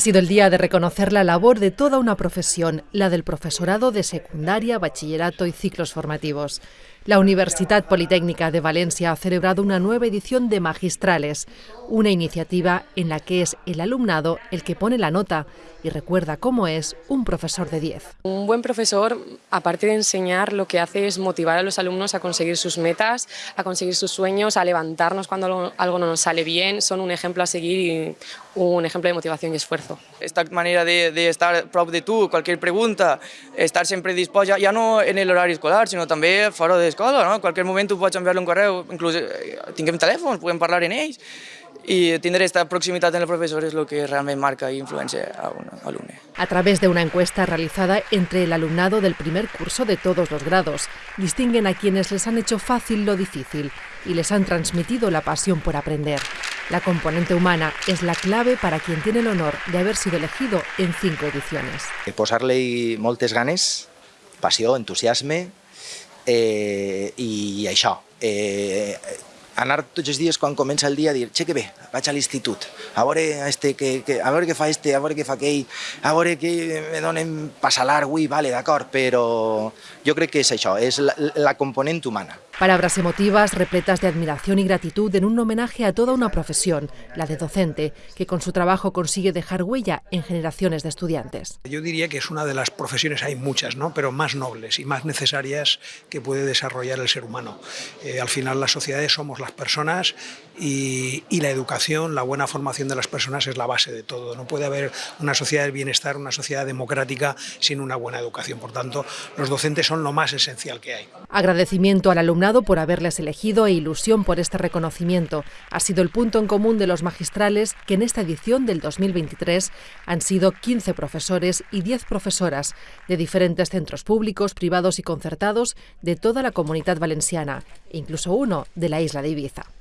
Ha sido el día de reconocer la labor de toda una profesión, la del profesorado de secundaria, bachillerato y ciclos formativos. La Universidad Politécnica de Valencia ha celebrado una nueva edición de Magistrales, una iniciativa en la que es el alumnado el que pone la nota y recuerda cómo es un profesor de 10. Un buen profesor, aparte de enseñar, lo que hace es motivar a los alumnos a conseguir sus metas, a conseguir sus sueños, a levantarnos cuando algo no nos sale bien. Son un ejemplo a seguir y un ejemplo de motivación y esfuerzo. Esta manera de, de estar prop de tu, cualquier pregunta, estar sempre dispost, ja, ja no en l'horari escolar, sinó també fora d'escola, no? En qualsevol moment tu pots enviar-li un correu, inclús eh, tinguem telèfons, podem parlar en ells, i tindre aquesta proximitat en el professor és el que realment marca i influencia a un alumne. A través de una encuesta realizada entre el alumnado del primer curso de todos los grados, distinguen a quienes les han hecho fácil lo difícil y les han transmitido la pasión por aprender. La componente humana es la clave para quien tiene el honor de haber sido elegido en cinco ediciones. Posar-li moltes ganes, passió, entusiasme eh, i això. Eh, anar tots els dies quan comença el dia a dir che que bé, vaig a l'institut, a veure, este, que, que, a veure què fa este, a veure què fa aquell, a veure què me donen passalar avui, vale, d'acord, però jo crec que és això, és la, la component humana. Palabras emotivas, repletas de admiración y gratitud en un homenaje a toda una profesión, la de docente, que con su trabajo consigue dejar huella en generaciones de estudiantes. Yo diría que es una de las profesiones, hay muchas, ¿no? pero más nobles y más necesarias que puede desarrollar el ser humano. Eh, al final las sociedades somos las personas y, y, la educación, la buena formación de las personas es la base de todo. No puede haber una sociedad del bienestar, una sociedad democrática sin una buena educación. Por tanto, los docentes son lo más esencial que hay. Agradecimiento al alumnado por haberles elegido e ilusión por este reconocimiento. Ha sido el punto en común de los magistrales que en esta edición del 2023 han sido 15 profesores y 10 profesoras de diferentes centros públicos, privados y concertados de toda la comunidad valenciana, incluso uno de la isla de Ibiza.